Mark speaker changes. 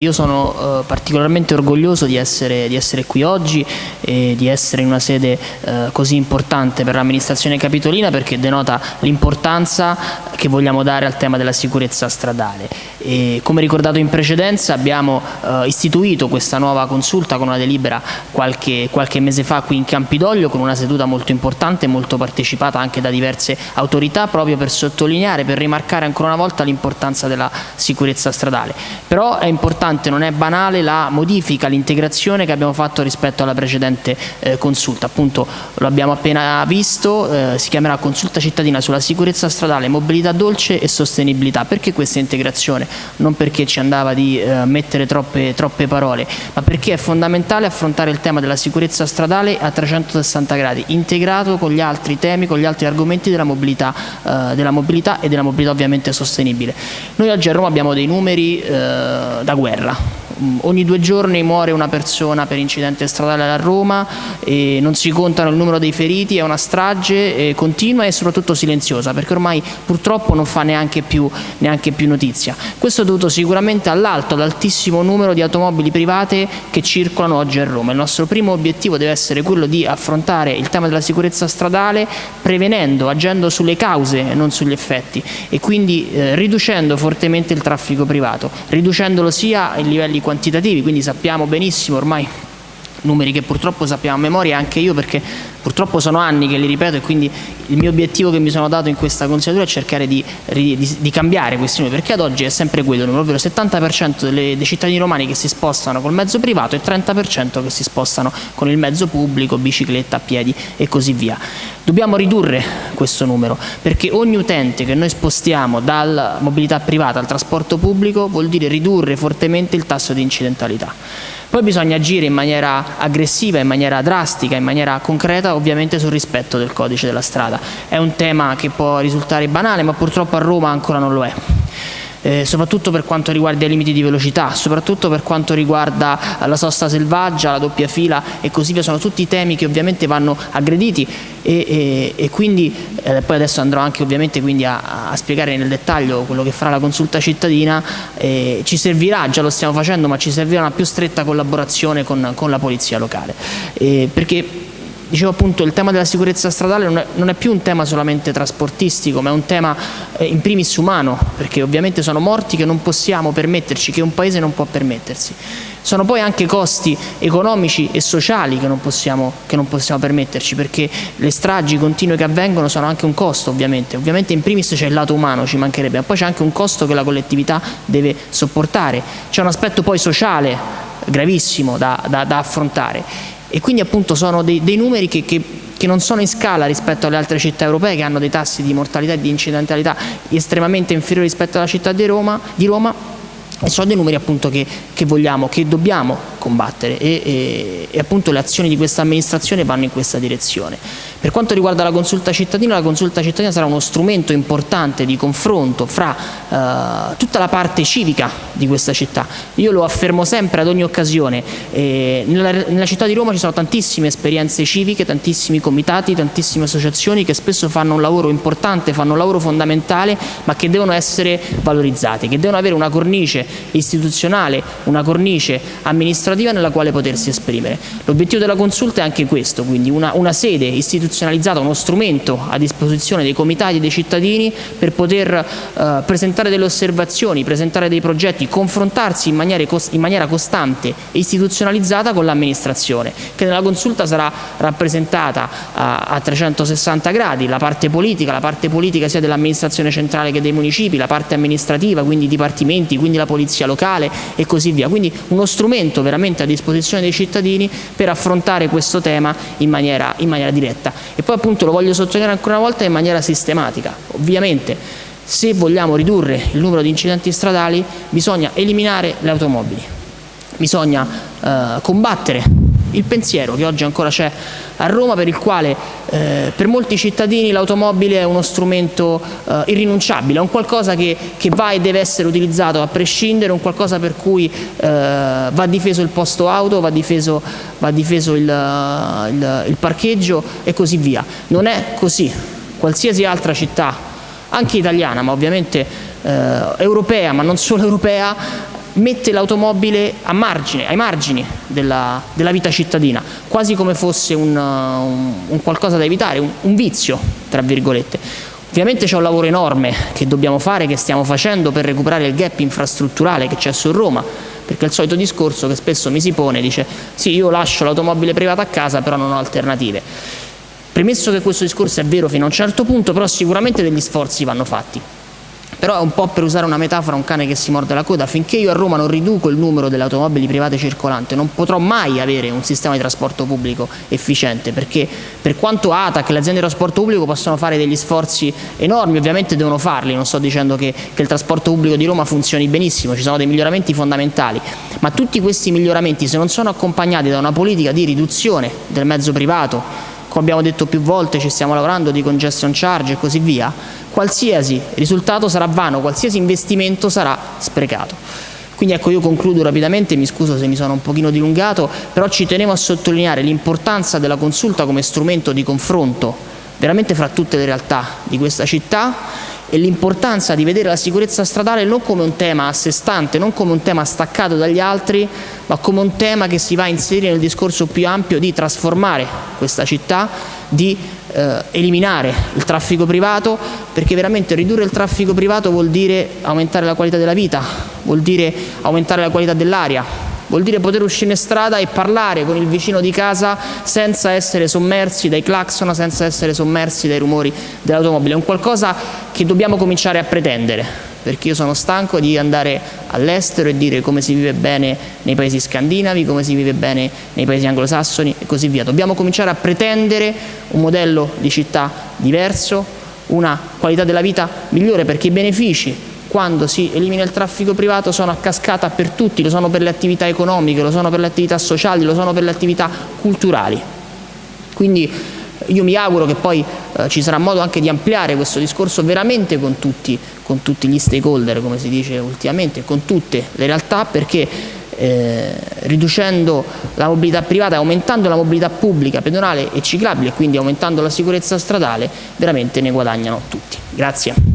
Speaker 1: Io sono eh, particolarmente orgoglioso di essere, di essere, qui oggi e di essere in una sede eh, così importante per l'amministrazione capitolina perché denota l'importanza che vogliamo dare al tema della sicurezza stradale. E, come ricordato in precedenza abbiamo eh, istituito questa nuova consulta con una delibera qualche, qualche, mese fa qui in Campidoglio con una seduta molto importante e molto partecipata anche da diverse autorità proprio per sottolineare, per rimarcare ancora una volta l'importanza della sicurezza stradale. Però è importante importante, non è banale la modifica, l'integrazione che abbiamo fatto rispetto alla precedente eh, consulta. Appunto lo abbiamo appena visto, eh, si chiamerà consulta cittadina sulla sicurezza stradale, mobilità dolce e sostenibilità. Perché questa integrazione? Non perché ci andava di eh, mettere troppe, troppe parole, ma perché è fondamentale affrontare il tema della sicurezza stradale a 360 gradi, integrato con gli altri temi, con gli altri argomenti della mobilità, eh, della mobilità e della mobilità ovviamente sostenibile. Noi oggi a Roma abbiamo dei numeri eh, da guerra guerra. Ogni due giorni muore una persona per incidente stradale a Roma, non si contano il numero dei feriti, è una strage continua e soprattutto silenziosa, perché ormai purtroppo non fa neanche più, neanche più notizia. Questo è dovuto sicuramente all'alto, all'altissimo numero di automobili private che circolano oggi a Roma. Il nostro primo obiettivo deve essere quello di affrontare il tema della sicurezza stradale prevenendo, agendo sulle cause e non sugli effetti e quindi eh, riducendo fortemente il traffico privato, riducendolo sia in livelli quantitativi, quindi sappiamo benissimo ormai numeri che purtroppo sappiamo a memoria anche io perché purtroppo sono anni che li ripeto e quindi il mio obiettivo che mi sono dato in questa consigliatura è cercare di, di, di cambiare questi numeri perché ad oggi è sempre quello, ovvero il 70% delle, dei cittadini romani che si spostano col mezzo privato e il 30% che si spostano con il mezzo pubblico, bicicletta, piedi e così via. Dobbiamo ridurre questo numero perché ogni utente che noi spostiamo dalla mobilità privata al trasporto pubblico vuol dire ridurre fortemente il tasso di incidentalità. Poi bisogna agire in maniera aggressiva, in maniera drastica, in maniera concreta ovviamente sul rispetto del codice della strada. È un tema che può risultare banale ma purtroppo a Roma ancora non lo è eh, soprattutto per quanto riguarda i limiti di velocità, soprattutto per quanto riguarda la sosta selvaggia, la doppia fila e così via, sono tutti temi che ovviamente vanno aggrediti e, e, e quindi eh, poi adesso andrò anche ovviamente a, a, spiegare nel dettaglio quello che farà la consulta cittadina, eh, ci servirà, già lo stiamo facendo, ma ci servirà una più stretta collaborazione con, con la polizia locale, eh, perché dicevo appunto il tema della sicurezza stradale non è, non è, più un tema solamente trasportistico ma è un tema eh, in primis umano perché ovviamente sono morti che non possiamo permetterci, che un paese non può permettersi. Sono poi anche costi economici e sociali che non possiamo, che non possiamo permetterci perché le stragi continue che avvengono sono anche un costo ovviamente. Ovviamente in primis c'è il lato umano ci mancherebbe ma poi c'è anche un costo che la collettività deve sopportare. C'è un aspetto poi sociale gravissimo da, da, da affrontare e quindi appunto sono dei, dei numeri che, che, che, non sono in scala rispetto alle altre città europee che hanno dei tassi di mortalità e di incidentalità estremamente inferiori rispetto alla città di Roma, di Roma e sono dei numeri appunto che, che vogliamo, che dobbiamo combattere e, e, e appunto le azioni di questa amministrazione vanno in questa direzione. Per quanto riguarda la consulta cittadina, la consulta cittadina sarà uno strumento importante di confronto fra eh, tutta la parte civica di questa città. Io lo affermo sempre ad ogni occasione, eh, nella, nella città di Roma ci sono tantissime esperienze civiche, tantissimi comitati, tantissime associazioni che spesso fanno un lavoro importante, fanno un lavoro fondamentale, ma che devono essere valorizzati, che devono avere una cornice istituzionale, una cornice amministrativa nella quale potersi esprimere. L'obiettivo della consulta è anche questo, quindi una, una sede istituzionale istituzionalizzato uno strumento a disposizione dei comitati e dei cittadini per poter eh, presentare delle osservazioni, presentare dei progetti, confrontarsi in maniera, in maniera costante e istituzionalizzata con l'amministrazione, che nella consulta sarà rappresentata a, a 360 gradi, la parte politica, la parte politica sia dell'amministrazione centrale che dei municipi, la parte amministrativa, quindi i dipartimenti, quindi la polizia locale e così via. Quindi uno strumento veramente a disposizione dei cittadini per affrontare questo tema in maniera, in maniera diretta e poi appunto lo voglio sottolineare ancora una volta in maniera sistematica. Ovviamente se vogliamo ridurre il numero di incidenti stradali bisogna eliminare le automobili, bisogna eh, combattere il pensiero che oggi ancora c'è a Roma per il quale eh, per molti cittadini l'automobile è uno strumento eh, irrinunciabile, è un qualcosa che, che, va e deve essere utilizzato a prescindere, un qualcosa per cui eh, va difeso il posto auto, va difeso, va difeso il, il, il parcheggio e così via. Non è così. Qualsiasi altra città, anche italiana, ma ovviamente eh, europea, ma non solo europea, mette l'automobile ai margini della, della, vita cittadina, quasi come fosse un, un, un qualcosa da evitare, un, un vizio, tra virgolette. Ovviamente c'è un lavoro enorme che dobbiamo fare, che stiamo facendo per recuperare il gap infrastrutturale che c'è su Roma, perché il solito discorso che spesso mi si pone, dice sì io lascio l'automobile privata a casa però non ho alternative. Premesso che questo discorso è vero fino a un certo punto, però sicuramente degli sforzi vanno fatti. Però è un po' per usare una metafora un cane che si morde la coda, finché io a Roma non riduco il numero delle automobili private circolanti non potrò mai avere un sistema di trasporto pubblico efficiente, perché per quanto ATAC le aziende di trasporto pubblico possono fare degli sforzi enormi, ovviamente devono farli, non sto dicendo che, che il trasporto pubblico di Roma funzioni benissimo, ci sono dei miglioramenti fondamentali, ma tutti questi miglioramenti se non sono accompagnati da una politica di riduzione del mezzo privato, come abbiamo detto più volte ci stiamo lavorando di congestion charge e così via, qualsiasi risultato sarà vano, qualsiasi investimento sarà sprecato. Quindi ecco io concludo rapidamente, mi scuso se mi sono un pochino dilungato, però ci tenevo a sottolineare l'importanza della consulta come strumento di confronto veramente fra tutte le realtà di questa città e l'importanza di vedere la sicurezza stradale non come un tema a sé stante, non come un tema staccato dagli altri, ma come un tema che si va a inserire nel discorso più ampio di trasformare questa città, di eh, eliminare il traffico privato, perché veramente ridurre il traffico privato vuol dire aumentare la qualità della vita, vuol dire aumentare la qualità dell'aria, vuol dire poter uscire in strada e parlare con il vicino di casa senza essere sommersi dai clacson, senza essere sommersi dai rumori dell'automobile. È un qualcosa che dobbiamo cominciare a pretendere, perché io sono stanco di andare all'estero e dire come si vive bene nei paesi scandinavi, come si vive bene nei paesi anglosassoni e così via. Dobbiamo cominciare a pretendere un modello di città diverso, una qualità della vita migliore, perché i benefici quando si elimina il traffico privato sono a cascata per tutti, lo sono per le attività economiche, lo sono per le attività sociali, lo sono per le attività culturali. Quindi io mi auguro che poi eh, ci sarà modo anche di ampliare questo discorso veramente con tutti, con tutti gli stakeholder, come si dice ultimamente, con tutte le realtà, perché eh, riducendo la mobilità privata aumentando la mobilità pubblica, pedonale e ciclabile, e quindi aumentando la sicurezza stradale, veramente ne guadagnano tutti. Grazie.